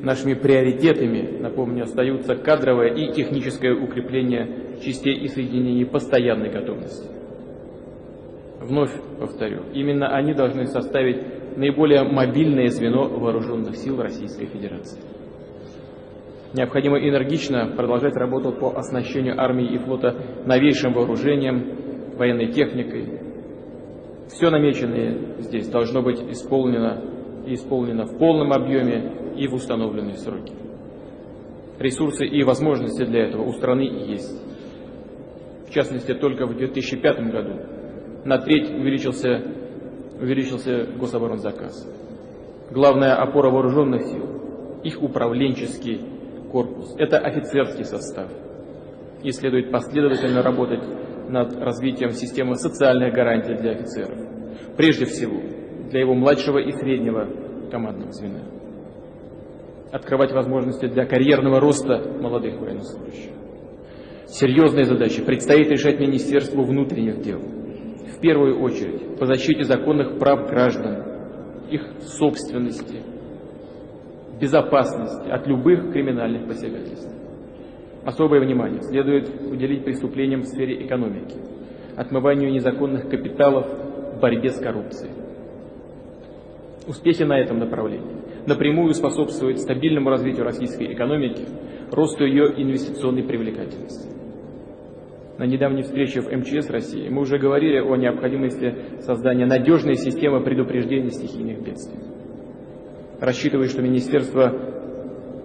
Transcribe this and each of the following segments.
Нашими приоритетами, напомню, остаются кадровое и техническое укрепление частей и соединений постоянной готовности. Вновь повторю, именно они должны составить наиболее мобильное звено вооруженных сил Российской Федерации. Необходимо энергично продолжать работу по оснащению армии и флота новейшим вооружением, военной техникой. Все намеченное здесь должно быть исполнено и исполнено в полном объеме и в установленные сроки. Ресурсы и возможности для этого у страны есть. В частности, только в 2005 году на треть увеличился, увеличился гособоронзаказ. Главная опора вооруженных сил, их управленческий корпус, это офицерский состав. И следует последовательно работать над развитием системы социальных гарантий для офицеров. Прежде всего, для его младшего и среднего командного звена. Открывать возможности для карьерного роста молодых военнослужащих. Серьезные задачи предстоит решать Министерству внутренних дел. В первую очередь по защите законных прав граждан, их собственности, безопасности от любых криминальных посягательств. Особое внимание следует уделить преступлениям в сфере экономики, отмыванию незаконных капиталов, борьбе с коррупцией. Успехи на этом направлении напрямую способствуют стабильному развитию российской экономики, росту ее инвестиционной привлекательности. На недавней встрече в МЧС России мы уже говорили о необходимости создания надежной системы предупреждения стихийных бедствий. Рассчитываю, что Министерство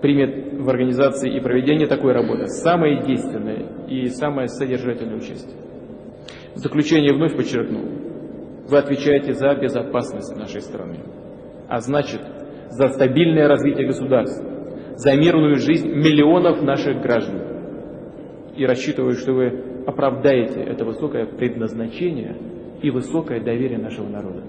примет в организации и проведении такой работы самое действенное и самое содержательное участие. В заключение вновь подчеркну, вы отвечаете за безопасность нашей страны а значит за стабильное развитие государства, за мирную жизнь миллионов наших граждан. И рассчитываю, что вы оправдаете это высокое предназначение и высокое доверие нашего народа.